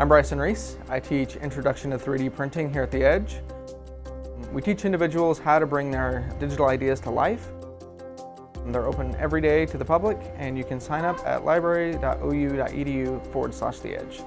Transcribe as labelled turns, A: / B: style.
A: I'm Bryson Reese. I teach Introduction to 3D Printing here at The Edge. We teach individuals how to bring their digital ideas to life. They're open every day to the public and you can sign up at library.ou.edu forward slash The Edge.